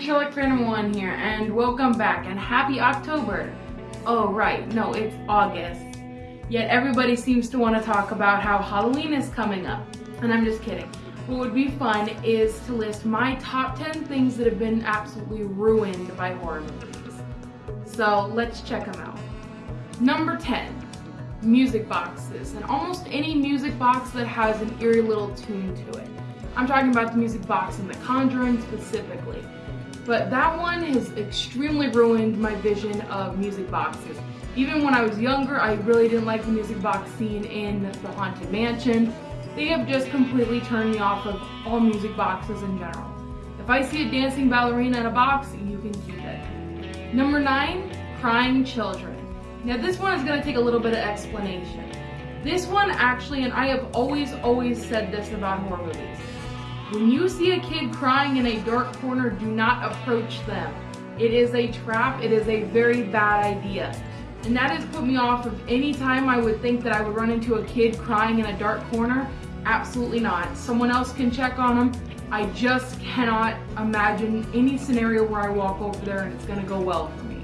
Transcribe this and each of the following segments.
Sherlock Phantom 1 here, and welcome back, and happy October! Oh right, no, it's August. Yet everybody seems to want to talk about how Halloween is coming up, and I'm just kidding. What would be fun is to list my top 10 things that have been absolutely ruined by horror movies. So let's check them out. Number 10, music boxes, and almost any music box that has an eerie little tune to it. I'm talking about the music box in The Conjuring specifically. But that one has extremely ruined my vision of music boxes. Even when I was younger, I really didn't like the music box scene in The Haunted Mansion. They have just completely turned me off of all music boxes in general. If I see a dancing ballerina in a box, you can keep it. Number nine, crying children. Now this one is gonna take a little bit of explanation. This one actually, and I have always, always said this about horror movies, when you see a kid crying in a dark corner, do not approach them. It is a trap. It is a very bad idea. And that has put me off of any time I would think that I would run into a kid crying in a dark corner. Absolutely not. Someone else can check on them. I just cannot imagine any scenario where I walk over there and it's gonna go well for me.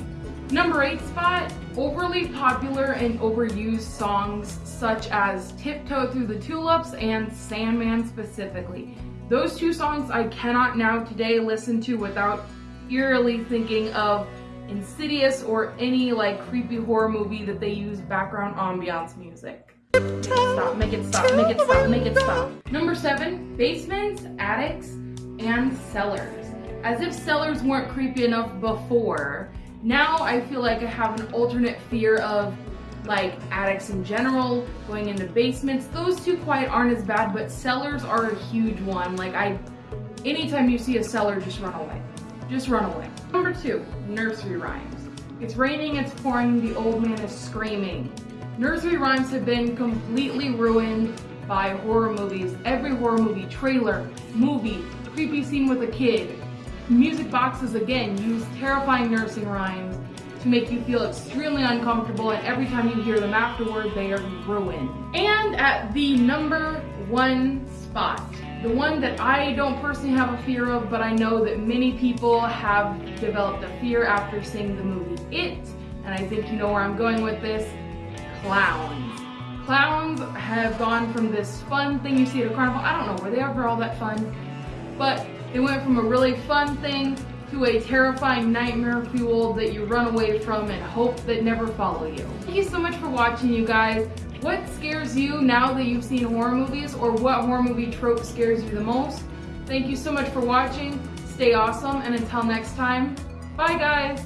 Number eight spot, overly popular and overused songs such as Tiptoe Through the Tulips and Sandman specifically. Those two songs I cannot now today listen to without eerily thinking of Insidious or any like creepy horror movie that they use background ambiance music. Make it stop, make it stop, make it stop, make it stop. Number seven, basements, attics, and cellars. As if cellars weren't creepy enough before, now I feel like I have an alternate fear of like attics in general, going into basements. Those two quite aren't as bad, but cellars are a huge one. Like I, anytime you see a cellar, just run away. Just run away. Number two, nursery rhymes. It's raining, it's pouring, the old man is screaming. Nursery rhymes have been completely ruined by horror movies. Every horror movie, trailer, movie, creepy scene with a kid. Music boxes again use terrifying nursing rhymes to make you feel extremely uncomfortable and every time you hear them afterward, they are ruined. And at the number one spot, the one that I don't personally have a fear of, but I know that many people have developed a fear after seeing the movie It, and I think you know where I'm going with this, clowns. Clowns have gone from this fun thing you see at a carnival, I don't know, were they ever all that fun? But they went from a really fun thing to a terrifying nightmare fuel that you run away from and hope that never follow you. Thank you so much for watching you guys. What scares you now that you've seen horror movies or what horror movie trope scares you the most? Thank you so much for watching. Stay awesome and until next time, bye guys!